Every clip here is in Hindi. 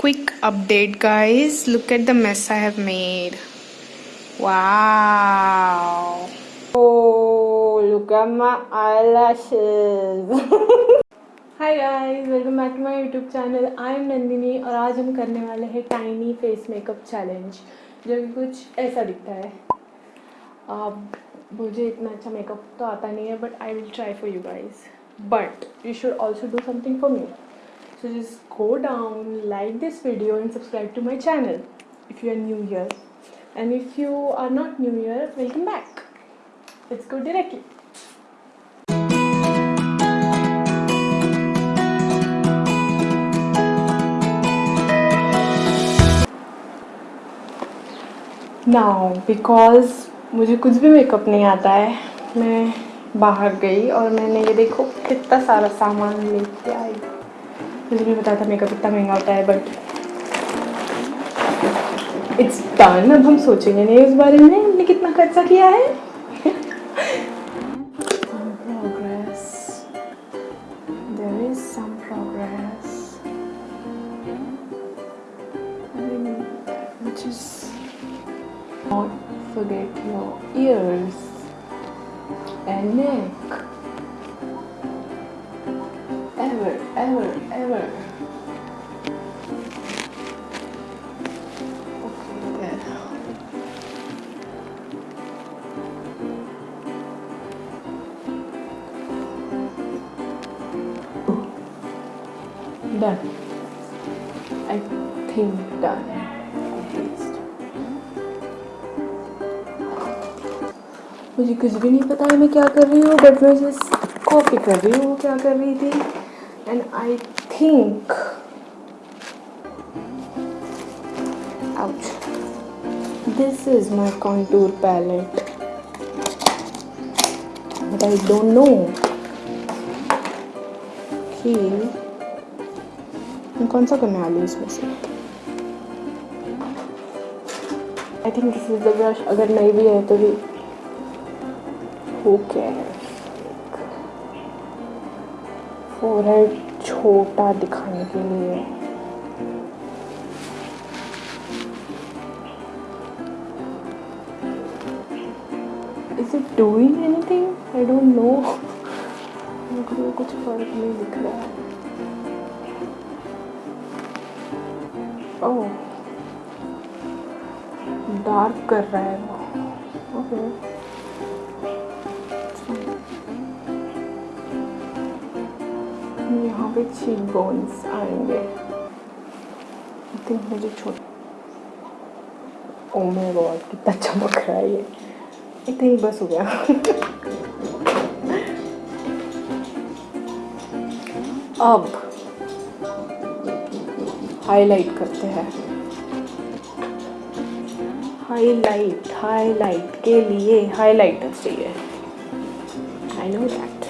quick update, guys. Look at the mess i have made. Wow. Oh look at my eyelashes. Hi guys welcome back to my YouTube channel I am Nandini और आज हम करने वाले हैं टाइनी फेस मेकअप चैलेंज जो कि कुछ ऐसा दिखता है। अब मुझे इतना अच्छा मेकअप तो आता नहीं है but I will try for you guys but you should also do something for me so just go down like this video and subscribe to my channel if you are new here and if you are not new here welcome back let's go directly now because मुझे कुछ भी मेकअप नहीं आता है मैं बाहर गई और मैंने ये देखो कितना सारा सामान लेके आई मैंने भी बताया था मेकअप इतना महँगा होता है बट इट्स डन अब हम सोचेंगे नहीं उस बारे में, हमने कितना खर्चा किया है? Don't forget your ears and neck. done. I think done. मुझे कुछ भी नहीं पता है मैं क्या कर रही हूँ बट मैं जिस कॉपी कर रही हूँ क्या कर रही थी and I think this is my contour palette but I don't know की मैं कौन सा करने वाली हूँ इसमें से I think this is the brush अगर नहीं भी है तो भी हो कैर फोरहेड छोटा दिखाने के लिए. Is it doing anything I don't know मुझे कुछ फ़र्क नहीं दिख रहा है. ओह। डार्क कर रहा है वो। ओके। यहाँ पे चीक बोन्स आएँगे। थिंक मुझे छोट ओ माय गॉड कितना चमक रहा है ये। आई थिंक बस हो गया। अब हाईलाइट करते हैं। हाईलाइट हाईलाइट के लिए हाईलाइटर चाहिए। I know that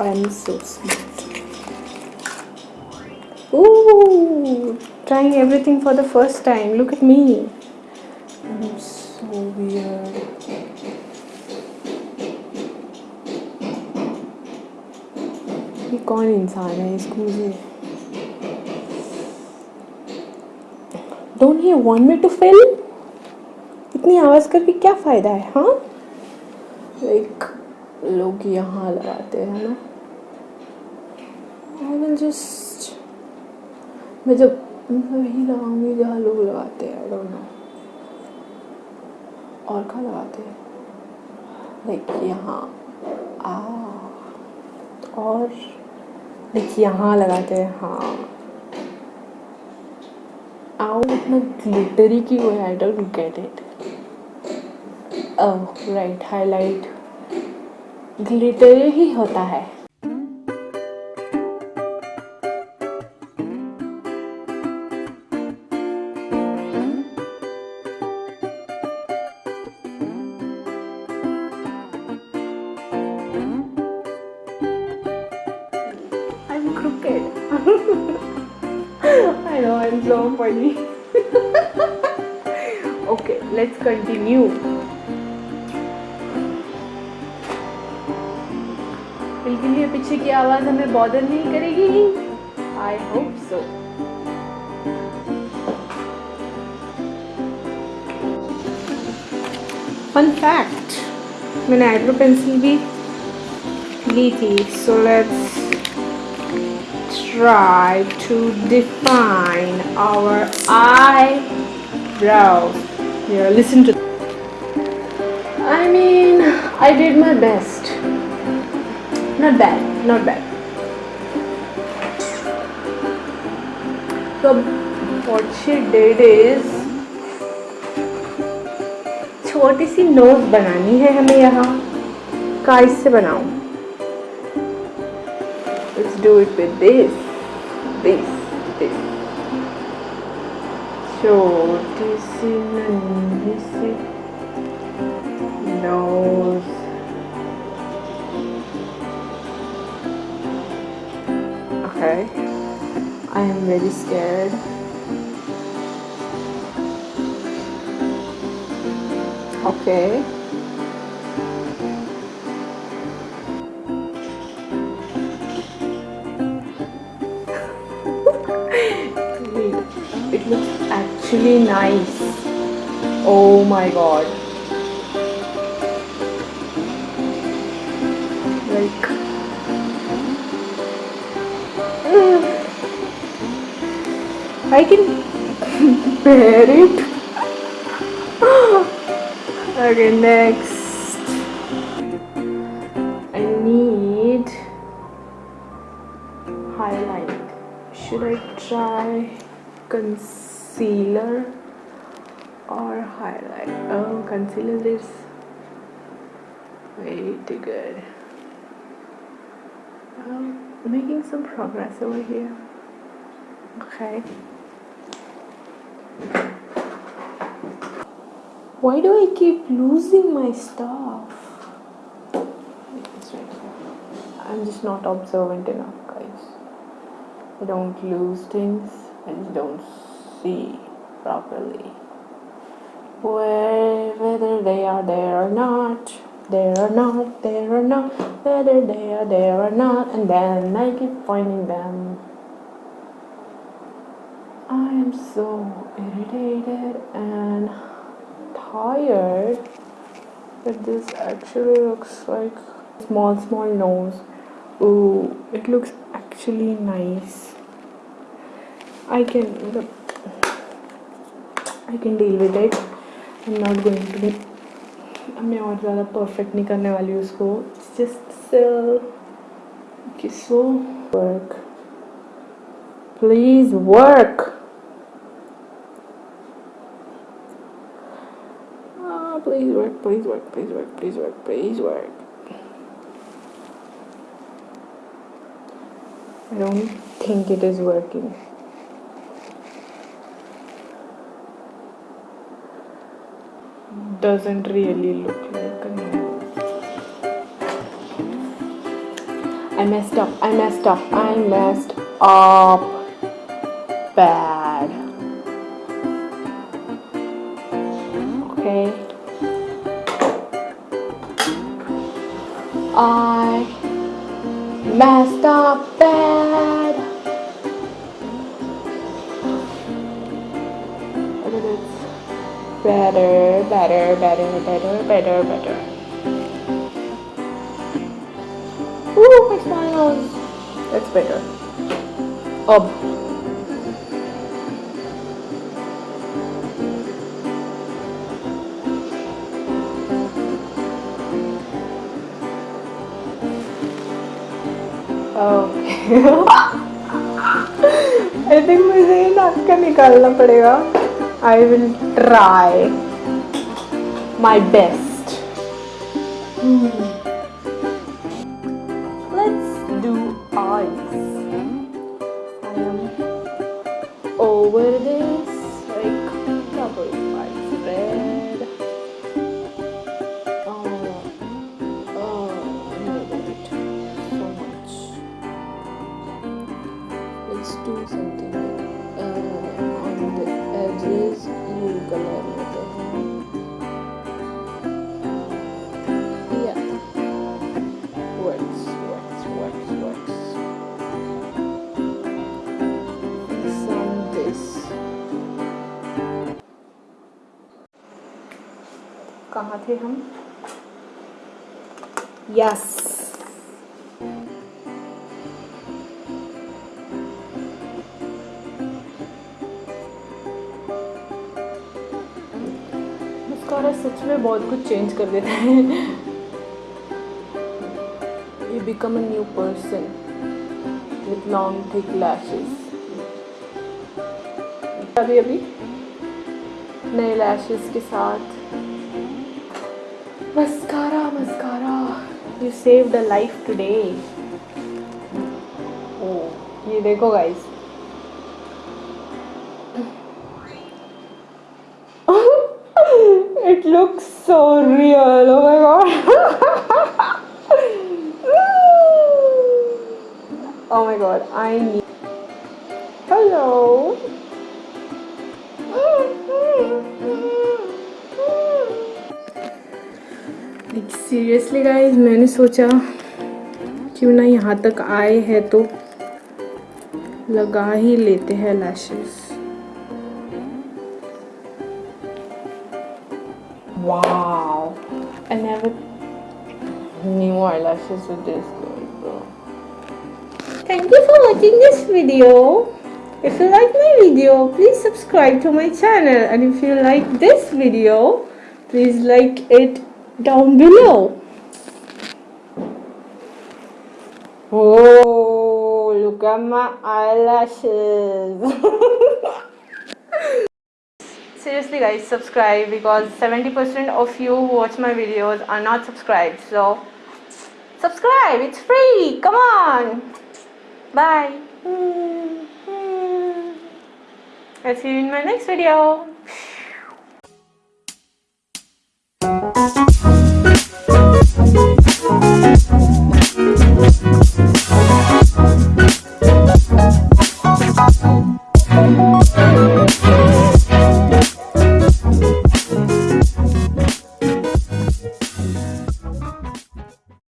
I am so smart trying everything for the first time look at me कौन इंसान है? इसको मुझे don't you want me to fill इतनी आवाज़ करके क्या फ़ायदा है हाँ? लाइक लोग यहाँ लगाते हैं ना। आई विल जस्ट मैं जब, वही लगाऊँगी जहाँ लोग लगाते हैं आई डोंट नो और कहाँ लगाते हैं? लाइक यहाँ। आ, और लाइक यहाँ लगाते हैं हाँ। आओ इतना ग्लिटरी की वो I don't get it right highlight glittery ही होता है। so funny. okay, let's continue. बिल्कुल ये पीछे की आवाज़ हमें बॉदर नहीं करेगी I hope so fun fact मैंने आइड्रो पेंसिल भी ली थी so let's try to define our eyebrows here listen to I mean I did my best not bad not bad so what she did is छोटी सी नोज बनानी है हमें यहाँ काइस से बनाऊं let's do it with this this this. So this in this in. Nose. Okay. I am very scared. Okay. Looks actually nice. Oh my god. Like I can bear it. Okay next. I need highlight. Should I try concealer or highlight. Oh concealer is way too good. Um, making some progress over here. Okay. Why do I keep losing my stuff. I'm just not observant enough guys. I don't lose things. I just don't see properly. Where whether they are there or not there or not there or not whether they are there or not and then I keep finding them. I am so irritated and tired but this actually looks like small small nose. Ooh, it looks actually nice. I can I can deal with it I'm not going to be मैं और ज़्यादा परफेक्ट नहीं करने वाली हूँ उसको just so work please work please work please work please work please work please work I don't think it is working Doesn't really look like a nose. I messed up, I messed up, I messed up bad. Okay. better, better, better, better, better. Ooh, my smiles. That's better. Up. Okay. I think मुझे ये नाक का निकालना पड़ेगा I will try my best. Hmm. Let's do eyes. I am over this like double eyes red. Oh, oh, so much. Let's do something कहाँ थे हम? यस मस्कारा सच में बहुत कुछ चेंज कर देता है। You become a new person with long thick lashes अभी अभी नए लैशेस के साथ mascara mascara you save the life today oh ये देखो guys it looks so real oh my god oh my god i need seriously guys मैंने सोचा क्यों ना यहाँ तक आए हैं तो लगा ही लेते हैं lashes Wow, I never knew eyelashes were this good. Thank you for watching this video. If you like my video, please subscribe to my channel. And if you like this video, please like it down below. Oh, look at my eyelashes. seriously guys subscribe because 70% of you who watch my videos are not subscribed. So subscribe. It's free. Come on. Bye. I'll see you in my next video Thank